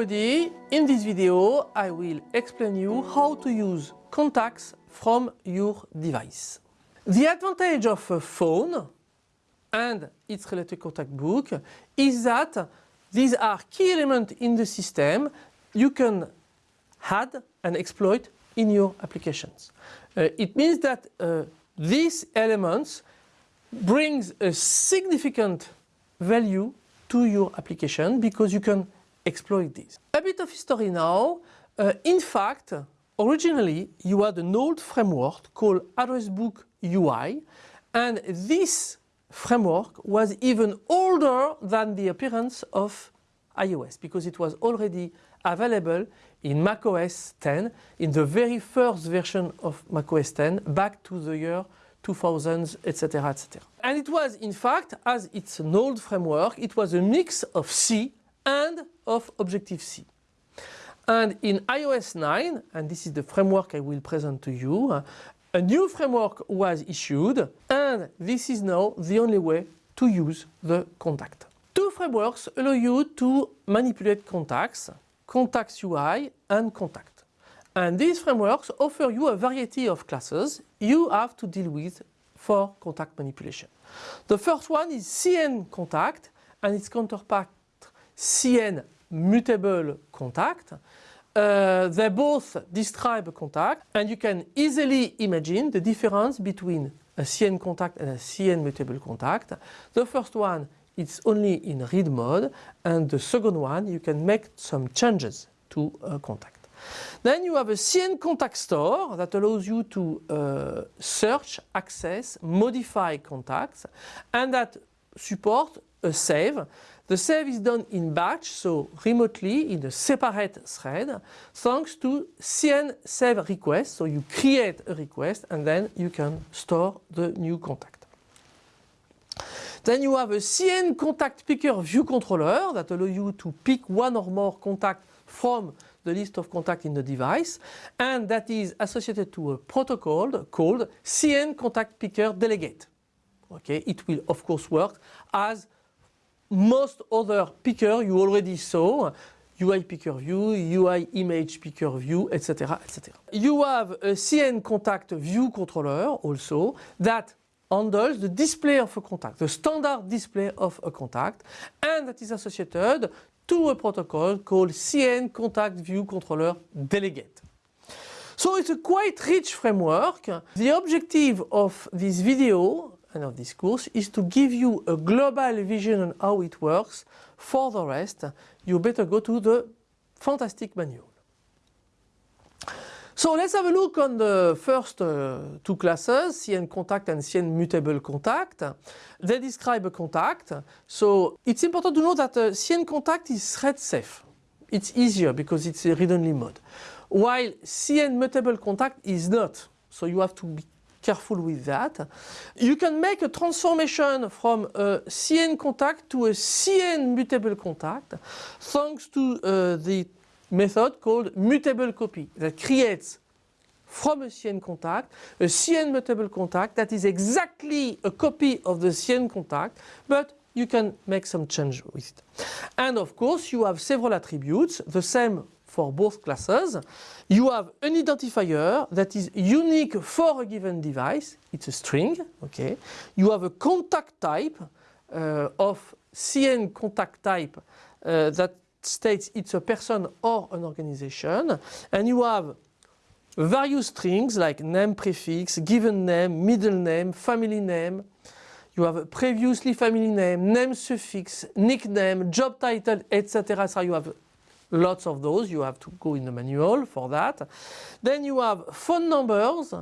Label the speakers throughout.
Speaker 1: everybody, in this video I will explain you how to use contacts from your device. The advantage of a phone and its related contact book is that these are key elements in the system you can add and exploit in your applications. Uh, it means that uh, these elements brings a significant value to your application because you can exploit this. A bit of history now. Uh, in fact, originally you had an old framework called Address Book UI and this framework was even older than the appearance of iOS because it was already available in macOS 10 in the very first version of macOS 10 back to the year 2000s, etc., etc. And it was, in fact, as it's an old framework, it was a mix of C and of Objective-C. And in iOS 9, and this is the framework I will present to you, a new framework was issued and this is now the only way to use the contact. Two frameworks allow you to manipulate contacts, Contacts UI and Contact. And these frameworks offer you a variety of classes you have to deal with for contact manipulation. The first one is CN contact and its counterpart CN mutable contact. Uh, they both describe a contact and you can easily imagine the difference between a CN contact and a CN mutable contact. The first one it's only in read mode and the second one you can make some changes to a contact. Then you have a CN contact store that allows you to uh, search, access, modify contacts and that support a save. The save is done in batch, so remotely in a separate thread, thanks to CN save request. So you create a request and then you can store the new contact. Then you have a CN contact picker view controller that allows you to pick one or more contact from the list of contacts in the device and that is associated to a protocol called CN contact picker delegate. Okay, it will of course work as most other picker you already saw UI picker view, UI image picker view, etc. etc. You have a CN contact view controller also that handles the display of a contact, the standard display of a contact, and that is associated to a protocol called CN Contact View Controller Delegate. So it's a quite rich framework. The objective of this video and of this course is to give you a global vision on how it works. For the rest, you better go to the fantastic manual. So let's have a look on the first uh, two classes, CN contact and CN mutable contact. They describe a contact. So it's important to know that uh, CN contact is thread safe. It's easier because it's a read-only mode. While CN mutable contact is not. So you have to be careful with that. You can make a transformation from a CN contact to a CN mutable contact thanks to uh, the method called mutable copy that creates from a CN contact a CN mutable contact that is exactly a copy of the CN contact but you can make some change with it. And of course you have several attributes, the same for both classes. You have an identifier that is unique for a given device, it's a string, okay. You have a contact type uh, of CN contact type uh, that states it's a person or an organization and you have various strings like name prefix, given name, middle name, family name. You have previously family name, name suffix, nickname, job title, etc. So you have lots of those. You have to go in the manual for that. Then you have phone numbers,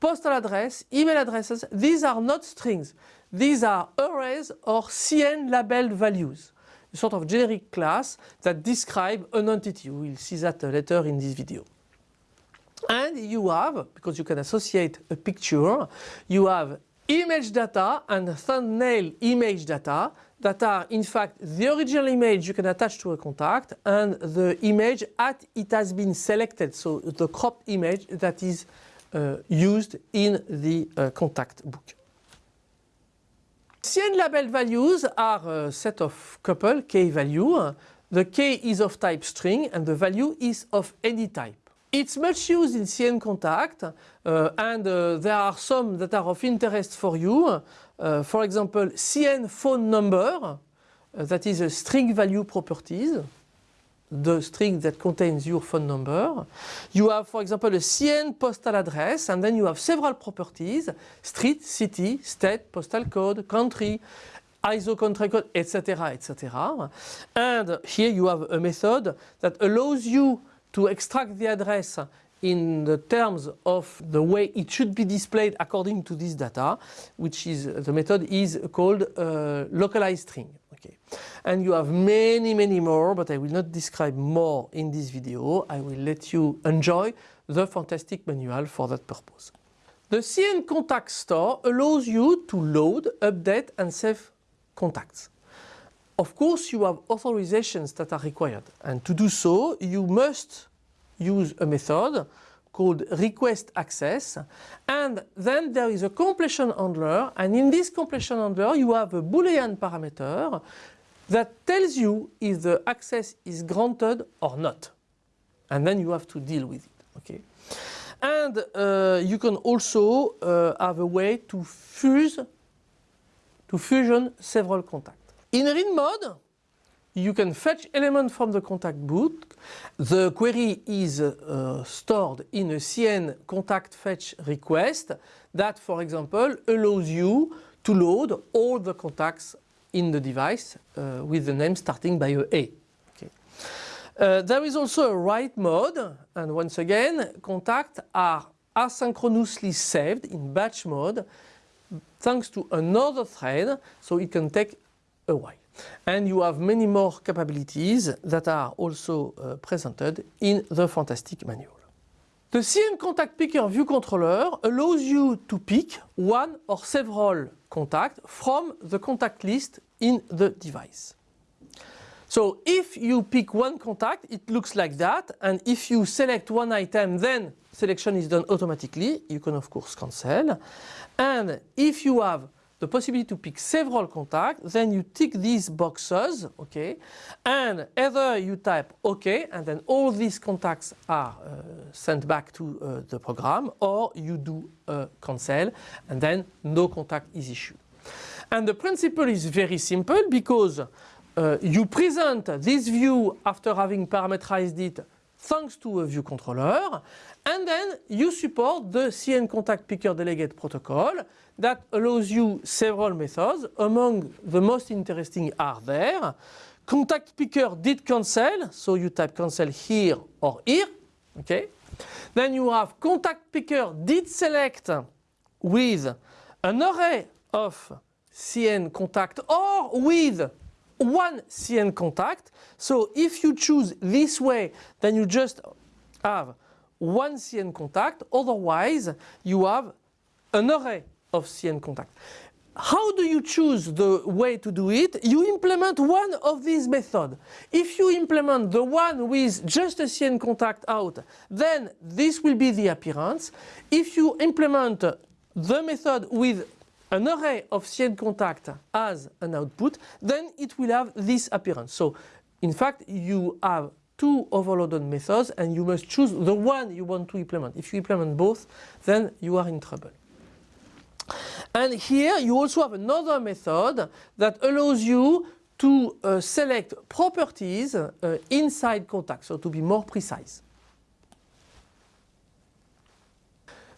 Speaker 1: postal address, email addresses. These are not strings. These are arrays or CN labeled values a sort of generic class that describe an entity. We will see that later in this video. And you have, because you can associate a picture, you have image data and thumbnail image data that are in fact the original image you can attach to a contact and the image at it has been selected, so the cropped image that is uh, used in the uh, contact book. CN label values are a set of couple k value the k is of type string and the value is of any type. It's much used in CN contact uh, and uh, there are some that are of interest for you. Uh, for example, CN phone number, uh, that is a string value properties, the string that contains your phone number. You have, for example, a CN postal address and then you have several properties, street, city, state, postal code, country, ISO country code, etc., etc. And here you have a method that allows you to extract the address in the terms of the way it should be displayed according to this data, which is the method is called uh, localized string. Okay. And you have many, many more, but I will not describe more in this video. I will let you enjoy the fantastic manual for that purpose. The CN Contact Store allows you to load, update and save contacts. Of course you have authorizations that are required. And to do so you must use a method called request access. And then there is a completion handler. And in this completion handler you have a boolean parameter that tells you if the access is granted or not. And then you have to deal with it okay? And uh, you can also uh, have a way to fuse to fusion several contacts in read mode, you can fetch elements from the contact book. The query is uh, stored in a CN contact fetch request that, for example, allows you to load all the contacts in the device uh, with the name starting by a A. Okay. Uh, there is also a write mode and once again contacts are asynchronously saved in batch mode thanks to another thread so it can take a while. And you have many more capabilities that are also uh, presented in the fantastic manual. The CN Contact Picker View Controller allows you to pick one or several contacts from the contact list in the device. So if you pick one contact, it looks like that. And if you select one item, then selection is done automatically. You can of course cancel. And if you have the possibility to pick several contacts, then you tick these boxes, okay, and either you type OK and then all these contacts are uh, sent back to uh, the program or you do uh, cancel and then no contact is issued. And the principle is very simple because uh, you present this view after having parameterized it thanks to a view controller and then you support the CN contact picker delegate protocol that allows you several methods. Among the most interesting are there. Contact picker did cancel, so you type cancel here or here. Okay. Then you have contact picker did select with an array of CN contact or with one CN contact. So if you choose this way, then you just have one CN contact. Otherwise, you have an array of CN contact. How do you choose the way to do it? You implement one of these methods. If you implement the one with just a CN contact out, then this will be the appearance. If you implement the method with an array of CN contact as an output, then it will have this appearance. So in fact you have two overloaded methods and you must choose the one you want to implement. If you implement both, then you are in trouble. And here you also have another method that allows you to uh, select properties uh, inside contact, so to be more precise.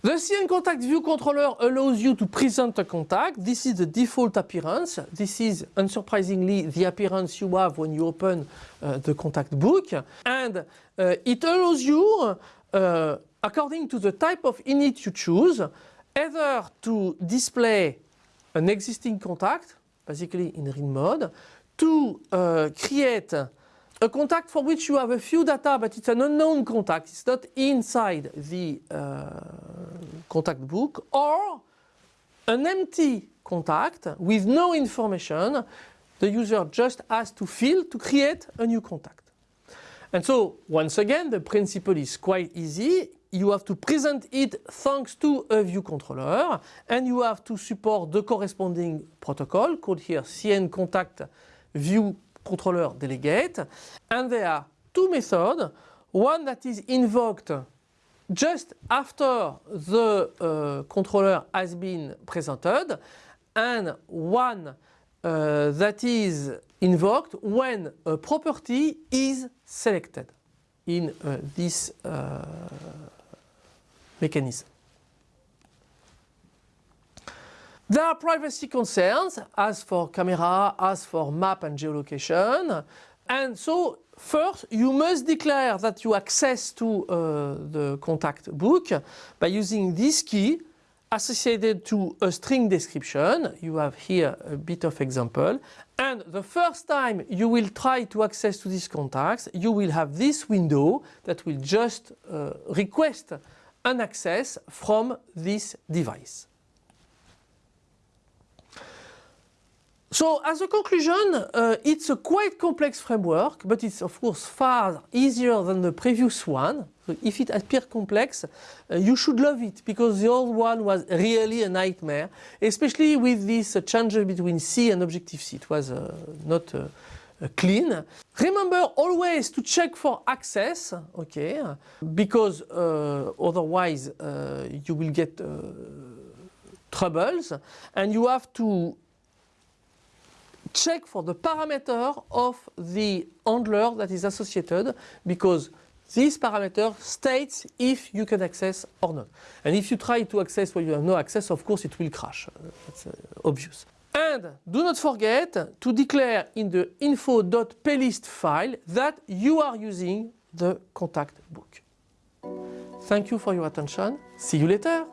Speaker 1: The CN Contact View Controller allows you to present a contact. This is the default appearance. This is unsurprisingly the appearance you have when you open uh, the contact book. And uh, it allows you, uh, according to the type of init you choose, either to display an existing contact, basically in read mode, to create a contact for which you have a few data but it's an unknown contact, it's not inside the uh, contact book, or an empty contact with no information, the user just has to fill to create a new contact. And so once again the principle is quite easy. You have to present it thanks to a view controller and you have to support the corresponding protocol called here CN contact view controller delegate and there are two methods. One that is invoked just after the uh, controller has been presented and one uh, that is invoked when a property is selected in uh, this uh, mechanism. There are privacy concerns as for camera, as for map and geolocation. And so first you must declare that you access to uh, the contact book by using this key associated to a string description. You have here a bit of example. And the first time you will try to access to these contacts, you will have this window that will just uh, request an access from this device. So as a conclusion, uh, it's a quite complex framework, but it's of course far easier than the previous one. So if it appears complex, uh, you should love it because the old one was really a nightmare, especially with this uh, change between C and Objective-C. It was uh, not uh, uh, clean. Remember always to check for access, okay, because otherwise you will get troubles and you have to check for the parameter of the handler that is associated because this parameter states if you can access or not. And if you try to access where you have no access, of course it will crash. That's uh, obvious. And do not forget to declare in the info.plist file that you are using the contact book. Thank you for your attention. See you later.